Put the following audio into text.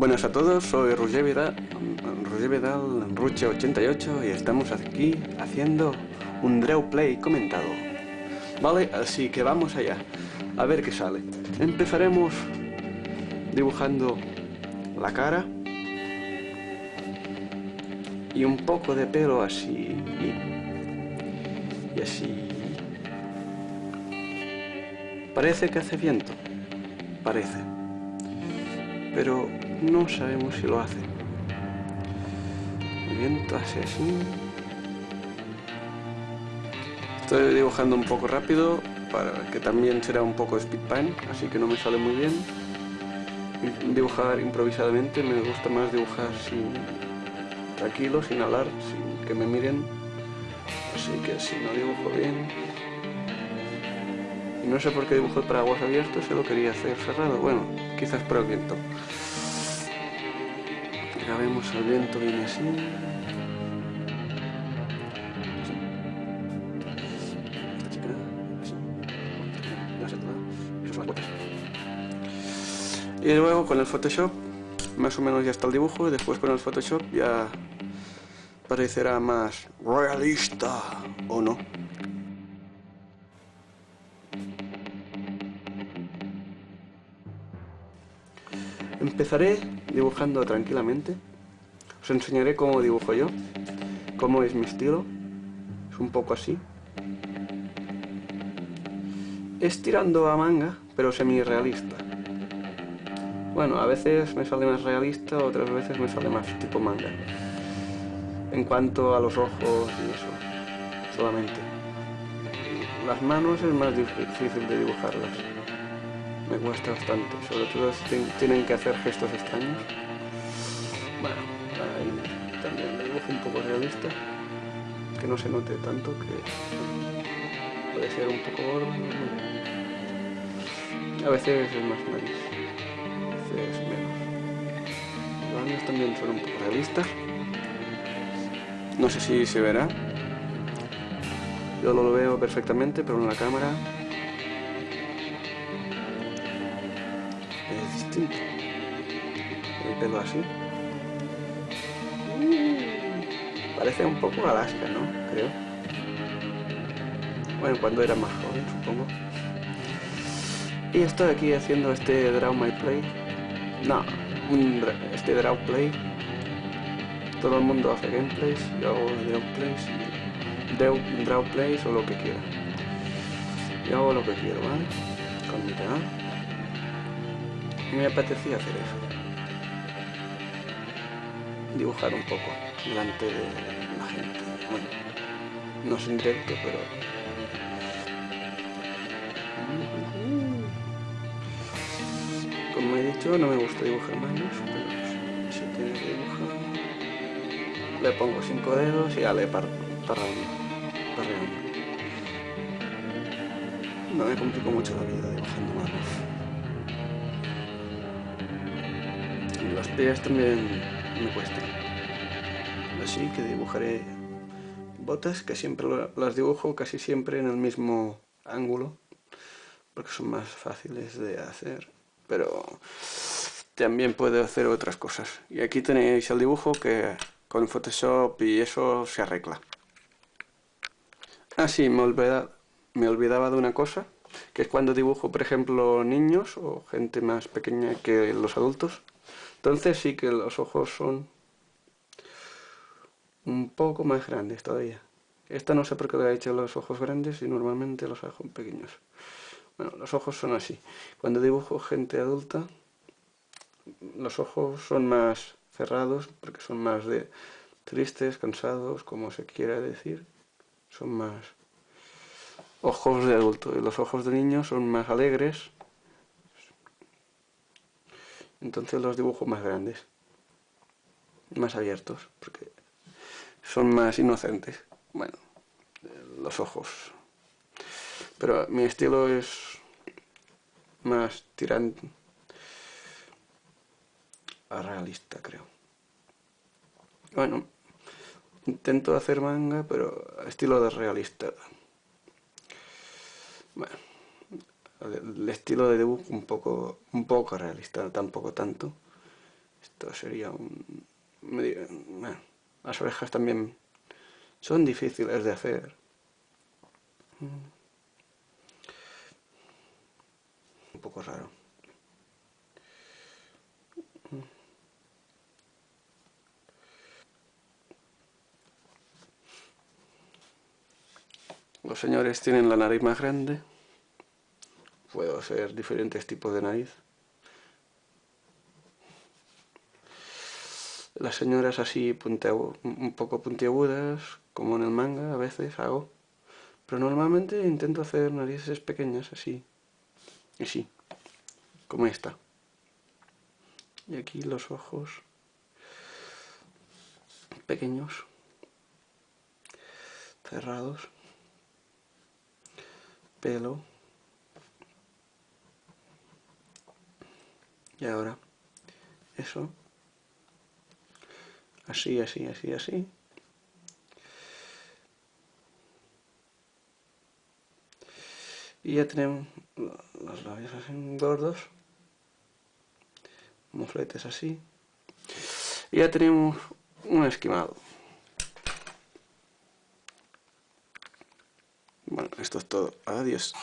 Buenas a todos, soy Roger Vidal, Roger Vidal Ruche88 y estamos aquí haciendo un Draw Play comentado. Vale, así que vamos allá, a ver qué sale. Empezaremos dibujando la cara y un poco de pelo así y así. Parece que hace viento, parece, pero no sabemos si lo hace. El viento hace así. Estoy dibujando un poco rápido, para que también será un poco speedpan, así que no me sale muy bien. Dibujar improvisadamente, me gusta más dibujar sin tranquilo, sin hablar, sin que me miren. Así que si no dibujo bien... No sé por qué dibujo el paraguas abierto, se lo quería hacer cerrado. Bueno, quizás por el viento. Ya vemos el viento viene así. Y luego con el Photoshop, más o menos ya está el dibujo, y después con el Photoshop ya parecerá más realista, ¿o no? Empezaré dibujando tranquilamente. Os enseñaré cómo dibujo yo, cómo es mi estilo. Es un poco así. Es tirando a manga, pero semi-realista. Bueno, a veces me sale más realista, otras veces me sale más tipo manga. En cuanto a los ojos y eso, solamente. Las manos es más difícil de dibujarlas me cuesta bastante, sobre todo si tienen que hacer gestos extraños. Bueno, ahí también le dibujo un poco realista, que no se note tanto, que puede ser un poco gordo. A veces es más nariz, a veces menos. Los años también son un poco realistas. No sé si se verá. Yo lo veo perfectamente, pero en la cámara El pelo así. Mm, parece un poco Alaska, ¿no? Creo. Bueno, cuando era más joven, supongo. Y estoy aquí haciendo este Draw My Play. No, este Draw Play. Todo el mundo hace gameplays, yo hago Draw Plays, Draw, draw Plays o lo que quiera. Yo hago lo que quiero, ¿vale? Con mi me apetecía hacer eso. Dibujar un poco delante de la gente. Bueno, no es en directo, pero... Como he dicho, no me gusta dibujar manos, pero si tiene que dibujar... Le pongo cinco dedos y ya le parreando. No me complico mucho la vida dibujando manos. Las pies también me cuestan. Así que dibujaré botas que siempre las dibujo casi siempre en el mismo ángulo porque son más fáciles de hacer pero también puedo hacer otras cosas y aquí tenéis el dibujo que con Photoshop y eso se arregla ah sí, me olvidaba, me olvidaba de una cosa que es cuando dibujo por ejemplo niños o gente más pequeña que los adultos entonces sí que los ojos son un poco más grandes todavía. Esta no sé por qué le ha hecho los ojos grandes y normalmente los hago pequeños. Bueno, los ojos son así. Cuando dibujo gente adulta, los ojos son más cerrados porque son más de tristes, cansados, como se quiera decir. Son más ojos de adulto y los ojos de niño son más alegres entonces los dibujo más grandes, más abiertos, porque son más inocentes. Bueno, los ojos. Pero mi estilo es más tirante a realista, creo. Bueno, intento hacer manga, pero estilo de realista. Bueno el estilo de dibujo un poco, un poco realista, tampoco tanto. Esto sería un... Medio, las orejas también son difíciles de hacer. Un poco raro. Los señores tienen la nariz más grande. Puedo hacer diferentes tipos de nariz. Las señoras así un poco puntiagudas, como en el manga a veces hago. Pero normalmente intento hacer narices pequeñas así. Así. Como esta. Y aquí los ojos pequeños. Cerrados pelo y ahora eso. Así, así, así, así. Y ya tenemos los labios así gordos. Mofletes así. Y ya tenemos un esquimado. Bueno, esto es todo. Adiós.